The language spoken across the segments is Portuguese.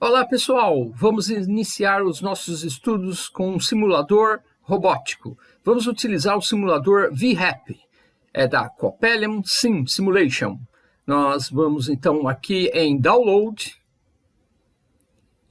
Olá pessoal, vamos iniciar os nossos estudos com um simulador robótico. Vamos utilizar o simulador VHAP, é da Copelium Sim Simulation. Nós vamos então aqui em Download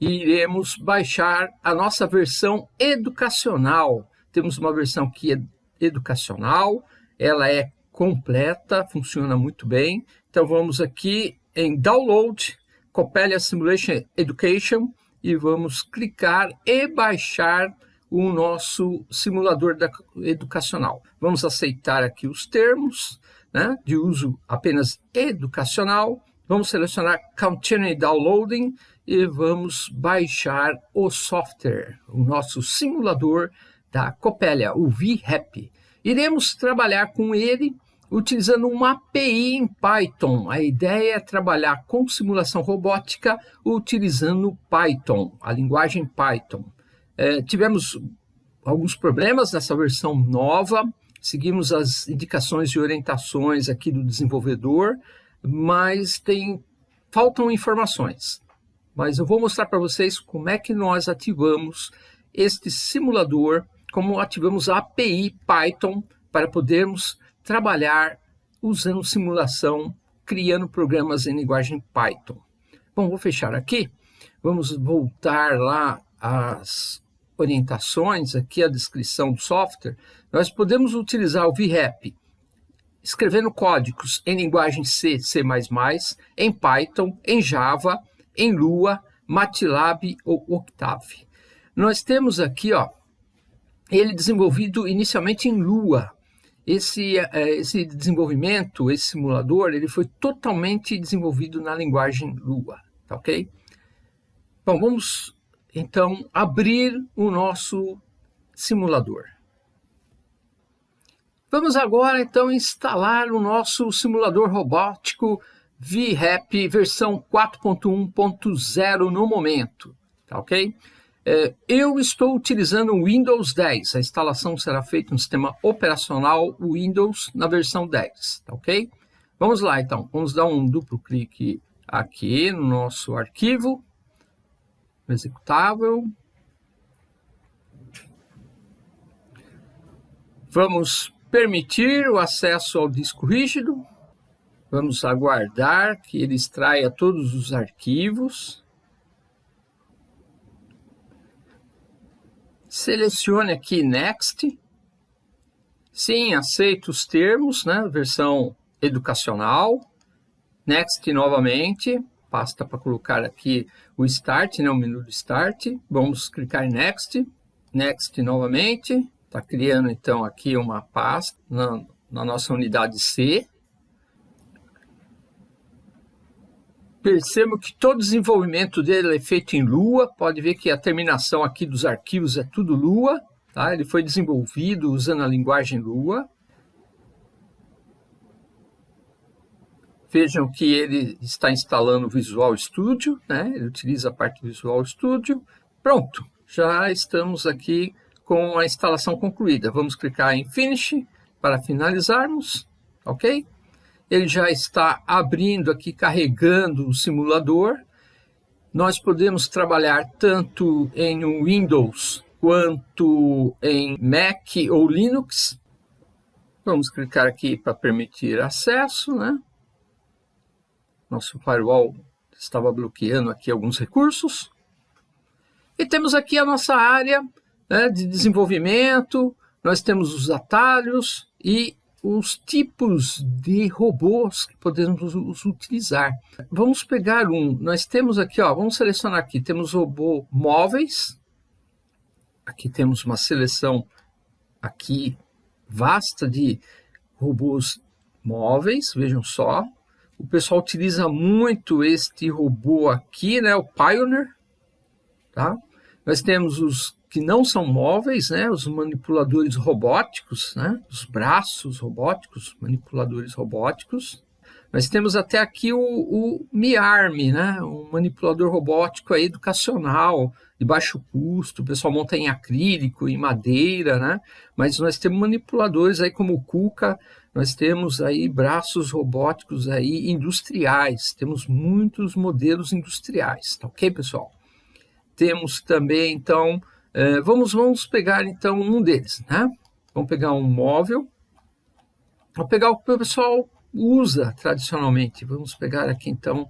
e iremos baixar a nossa versão educacional. Temos uma versão que é educacional, ela é completa, funciona muito bem. Então vamos aqui em Download Coppelia Simulation Education e vamos clicar e baixar o nosso simulador da, educacional. Vamos aceitar aqui os termos né, de uso apenas educacional. Vamos selecionar Continue Downloading e vamos baixar o software, o nosso simulador da Coppelia, o VHAP. Iremos trabalhar com ele utilizando uma API em Python. A ideia é trabalhar com simulação robótica utilizando Python, a linguagem Python. É, tivemos alguns problemas nessa versão nova, seguimos as indicações e orientações aqui do desenvolvedor, mas tem, faltam informações. Mas eu vou mostrar para vocês como é que nós ativamos este simulador, como ativamos a API Python para podermos trabalhar usando simulação, criando programas em linguagem Python. Bom, vou fechar aqui. Vamos voltar lá às orientações, aqui a descrição do software. Nós podemos utilizar o VHAP escrevendo códigos em linguagem C, C++, em Python, em Java, em Lua, MATLAB ou Octave. Nós temos aqui, ó, ele desenvolvido inicialmente em Lua, esse, é, esse desenvolvimento, esse simulador, ele foi totalmente desenvolvido na linguagem Lua, tá ok? Bom, vamos então abrir o nosso simulador. Vamos agora então instalar o nosso simulador robótico VHAP versão 4.1.0 no momento, tá ok? É, eu estou utilizando o Windows 10. A instalação será feita no sistema operacional Windows na versão 10, tá ok? Vamos lá, então. Vamos dar um duplo clique aqui no nosso arquivo executável. Vamos permitir o acesso ao disco rígido. Vamos aguardar que ele extraia todos os arquivos. Selecione aqui Next. Sim, aceito os termos, né? Versão educacional. Next novamente. Basta para colocar aqui o Start, né? o menu do Start. Vamos clicar em Next. Next novamente. Está criando então aqui uma pasta na, na nossa unidade C. Percebo que todo o desenvolvimento dele é feito em Lua, pode ver que a terminação aqui dos arquivos é tudo Lua, tá? ele foi desenvolvido usando a linguagem Lua. Vejam que ele está instalando o Visual Studio, né? ele utiliza a parte do Visual Studio. Pronto, já estamos aqui com a instalação concluída. Vamos clicar em Finish para finalizarmos, ok? Ele já está abrindo aqui, carregando o simulador. Nós podemos trabalhar tanto em Windows quanto em Mac ou Linux. Vamos clicar aqui para permitir acesso, né? Nosso firewall estava bloqueando aqui alguns recursos. E temos aqui a nossa área né, de desenvolvimento, nós temos os atalhos e os tipos de robôs que podemos utilizar. Vamos pegar um, nós temos aqui, ó, vamos selecionar aqui, temos robô móveis, aqui temos uma seleção aqui vasta de robôs móveis, vejam só. O pessoal utiliza muito este robô aqui, né, o Pioneer, tá? Nós temos os que não são móveis, né, os manipuladores robóticos, né, os braços robóticos, manipuladores robóticos. Nós temos até aqui o, o MiArm, né, um manipulador robótico aí educacional, de baixo custo, o pessoal monta em acrílico, em madeira, né, mas nós temos manipuladores aí como o Kuka, nós temos aí braços robóticos aí industriais, temos muitos modelos industriais, tá ok, pessoal? temos também, então, é, vamos, vamos pegar então um deles, né? Vamos pegar um móvel, vamos pegar o que o pessoal usa tradicionalmente. Vamos pegar aqui então,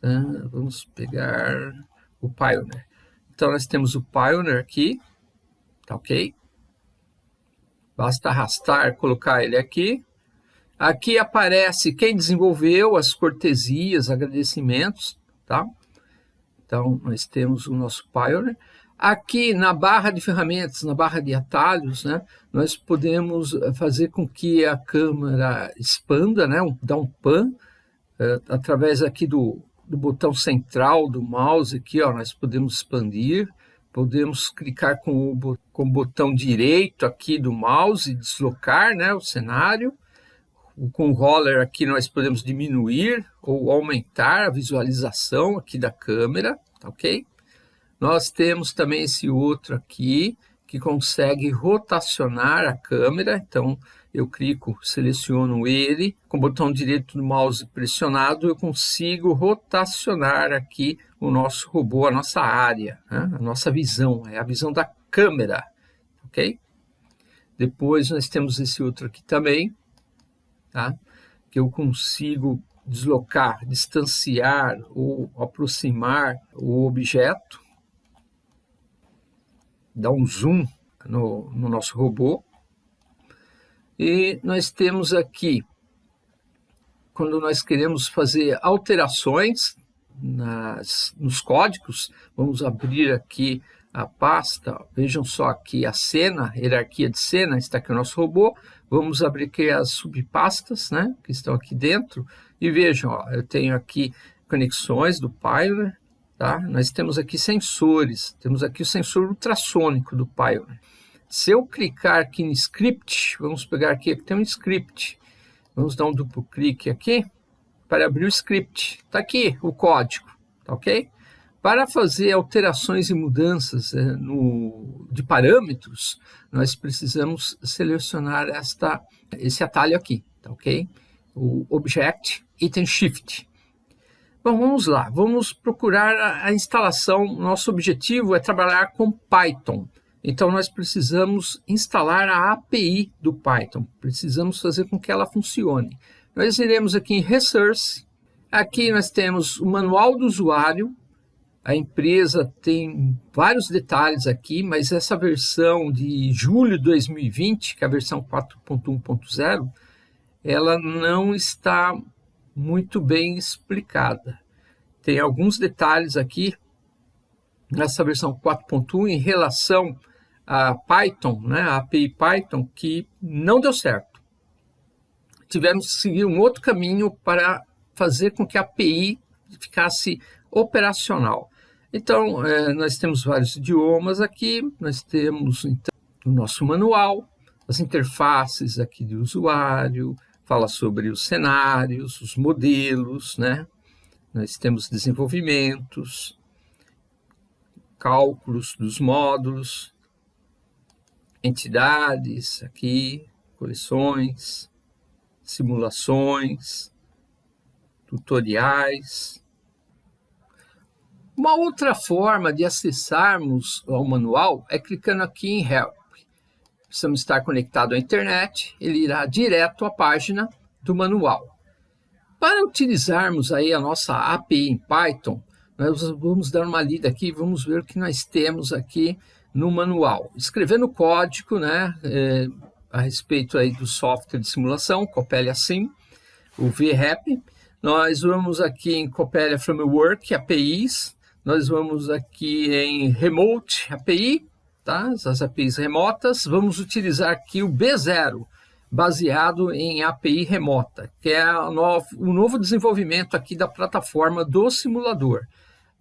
né? vamos pegar o Pioneer. Então nós temos o Pioneer aqui, tá ok? Basta arrastar, colocar ele aqui. Aqui aparece quem desenvolveu, as cortesias, agradecimentos, tá? Então, nós temos o nosso Pioneer. Aqui na barra de ferramentas, na barra de atalhos, né, nós podemos fazer com que a câmera expanda, né, um, dar um pan, uh, através aqui do, do botão central do mouse, aqui, ó, nós podemos expandir, podemos clicar com o, com o botão direito aqui do mouse e deslocar né, o cenário. Com o roller aqui nós podemos diminuir ou aumentar a visualização aqui da câmera, tá ok? Nós temos também esse outro aqui, que consegue rotacionar a câmera, então eu clico, seleciono ele, com o botão direito do mouse pressionado, eu consigo rotacionar aqui o nosso robô, a nossa área, né? a nossa visão, é a visão da câmera, ok? Depois nós temos esse outro aqui também, tá? que eu consigo deslocar, distanciar ou aproximar o objeto, dar um zoom no, no nosso robô. E nós temos aqui, quando nós queremos fazer alterações nas, nos códigos, vamos abrir aqui a pasta, vejam só aqui a cena, hierarquia de cena, está aqui o nosso robô, Vamos abrir aqui as subpastas, né, que estão aqui dentro, e vejam, ó, eu tenho aqui conexões do Pioneer, tá? Nós temos aqui sensores, temos aqui o sensor ultrassônico do Pioneer. Se eu clicar aqui em script, vamos pegar aqui, aqui tem um script, vamos dar um duplo clique aqui, para abrir o script. Está aqui o código, tá ok? Para fazer alterações e mudanças é, no, de parâmetros, nós precisamos selecionar esta, esse atalho aqui, tá ok? O Object Item Shift. Bom, vamos lá, vamos procurar a, a instalação. Nosso objetivo é trabalhar com Python. Então, nós precisamos instalar a API do Python. Precisamos fazer com que ela funcione. Nós iremos aqui em Resource. Aqui nós temos o manual do usuário, a empresa tem vários detalhes aqui, mas essa versão de julho de 2020, que é a versão 4.1.0, ela não está muito bem explicada. Tem alguns detalhes aqui nessa versão 4.1 em relação a Python, né, a API Python, que não deu certo. Tivemos que seguir um outro caminho para fazer com que a API ficasse operacional. Então, é, nós temos vários idiomas aqui, nós temos então, o nosso manual, as interfaces aqui de usuário, fala sobre os cenários, os modelos, né? Nós temos desenvolvimentos, cálculos dos módulos, entidades aqui, coleções, simulações, tutoriais, uma outra forma de acessarmos ao manual é clicando aqui em Help. Precisamos estar conectado à internet, ele irá direto à página do manual. Para utilizarmos aí a nossa API em Python, nós vamos dar uma lida aqui, vamos ver o que nós temos aqui no manual. Escrevendo código né, é, a respeito aí do software de simulação, Coppelia Sim, o VRAP, nós vamos aqui em Coppelia Framework, APIs, nós vamos aqui em Remote API, tá? as APIs remotas. Vamos utilizar aqui o B0, baseado em API remota, que é o novo, o novo desenvolvimento aqui da plataforma do simulador.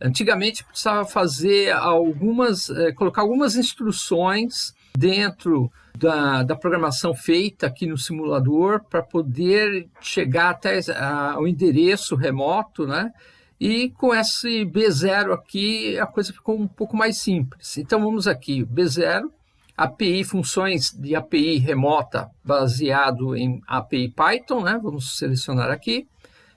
Antigamente precisava fazer algumas, eh, colocar algumas instruções dentro da, da, programação feita aqui no simulador para poder chegar até a, o endereço remoto, né? E com esse B0 aqui, a coisa ficou um pouco mais simples. Então, vamos aqui, B0, API, funções de API remota baseado em API Python, né? vamos selecionar aqui.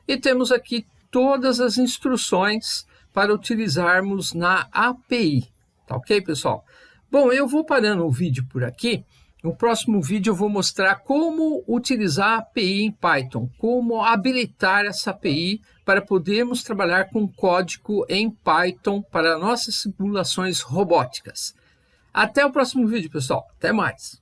E temos aqui todas as instruções para utilizarmos na API. Tá ok, pessoal? Bom, eu vou parando o vídeo por aqui. No próximo vídeo eu vou mostrar como utilizar a API em Python, como habilitar essa API para podermos trabalhar com código em Python para nossas simulações robóticas. Até o próximo vídeo, pessoal. Até mais.